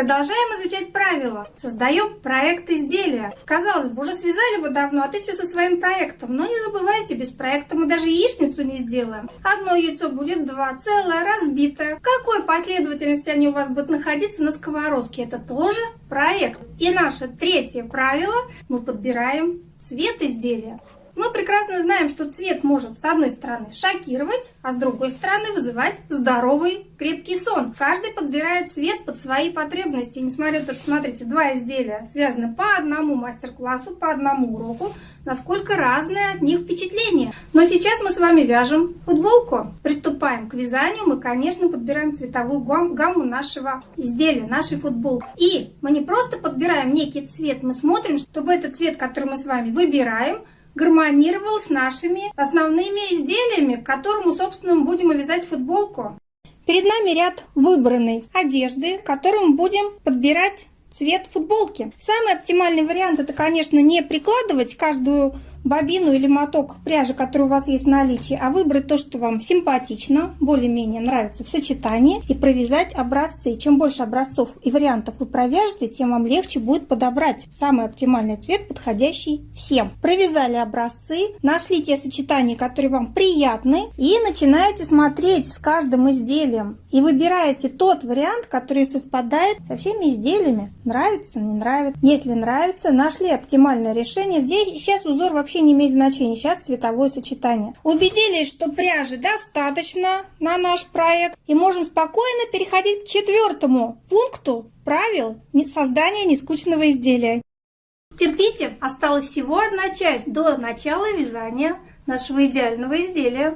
Продолжаем изучать правила. Создаем проект изделия. Казалось бы, уже связали его давно, а ты все со своим проектом. Но не забывайте, без проекта мы даже яичницу не сделаем. Одно яйцо будет два, целое, разбитое. В какой последовательности они у вас будут находиться на сковородке? Это тоже проект. И наше третье правило. Мы подбираем цвет изделия. Мы прекрасно знаем, что цвет может с одной стороны шокировать, а с другой стороны вызывать здоровый крепкий сон. Каждый подбирает цвет под свои потребности. Несмотря на то, что, смотрите, два изделия связаны по одному мастер-классу, по одному уроку, насколько разные от них впечатления. Но сейчас мы с вами вяжем футболку. Приступаем к вязанию. Мы, конечно, подбираем цветовую гамму нашего изделия, нашей футболки. И мы не просто подбираем некий цвет, мы смотрим, чтобы этот цвет, который мы с вами выбираем, гармонировал с нашими основными изделиями, к которому, собственно, мы будем вязать футболку. Перед нами ряд выбранной одежды, которым будем подбирать цвет футболки. Самый оптимальный вариант это, конечно, не прикладывать каждую бобину или моток пряжи, который у вас есть в наличии, а выбрать то, что вам симпатично, более-менее нравится в сочетании и провязать образцы. чем больше образцов и вариантов вы провяжете, тем вам легче будет подобрать самый оптимальный цвет, подходящий всем. Провязали образцы, нашли те сочетания, которые вам приятны и начинаете смотреть с каждым изделием и выбираете тот вариант, который совпадает со всеми изделиями. Нравится, не нравится. Если нравится, нашли оптимальное решение. Здесь сейчас узор вообще вообще не имеет значения. Сейчас цветовое сочетание. Убедились, что пряжи достаточно на наш проект. И можем спокойно переходить к четвертому пункту правил создания нескучного изделия. Терпите, осталась всего одна часть до начала вязания нашего идеального изделия.